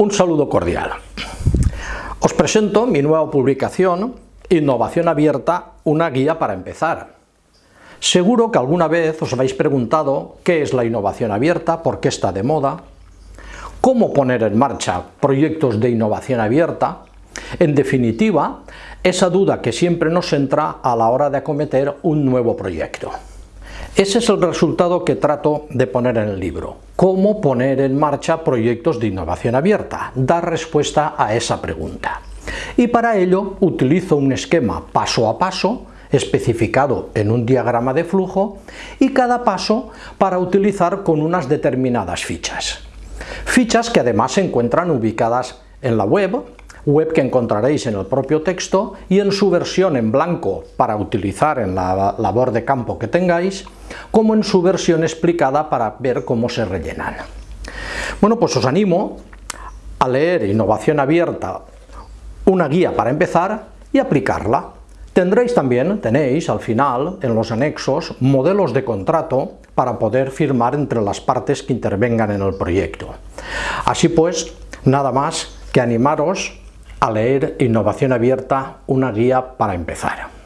Un saludo cordial. Os presento mi nueva publicación, Innovación Abierta, una guía para empezar. Seguro que alguna vez os habéis preguntado qué es la innovación abierta, por qué está de moda, cómo poner en marcha proyectos de innovación abierta, en definitiva, esa duda que siempre nos entra a la hora de acometer un nuevo proyecto. Ese es el resultado que trato de poner en el libro. Cómo poner en marcha proyectos de innovación abierta, dar respuesta a esa pregunta. Y para ello utilizo un esquema paso a paso, especificado en un diagrama de flujo, y cada paso para utilizar con unas determinadas fichas. Fichas que además se encuentran ubicadas en la web, web que encontraréis en el propio texto y en su versión en blanco para utilizar en la labor de campo que tengáis, como en su versión explicada para ver cómo se rellenan. Bueno, pues os animo a leer Innovación Abierta, una guía para empezar y aplicarla. Tendréis también, tenéis al final, en los anexos, modelos de contrato para poder firmar entre las partes que intervengan en el proyecto. Así pues, nada más que animaros a leer Innovación Abierta, una guía para empezar.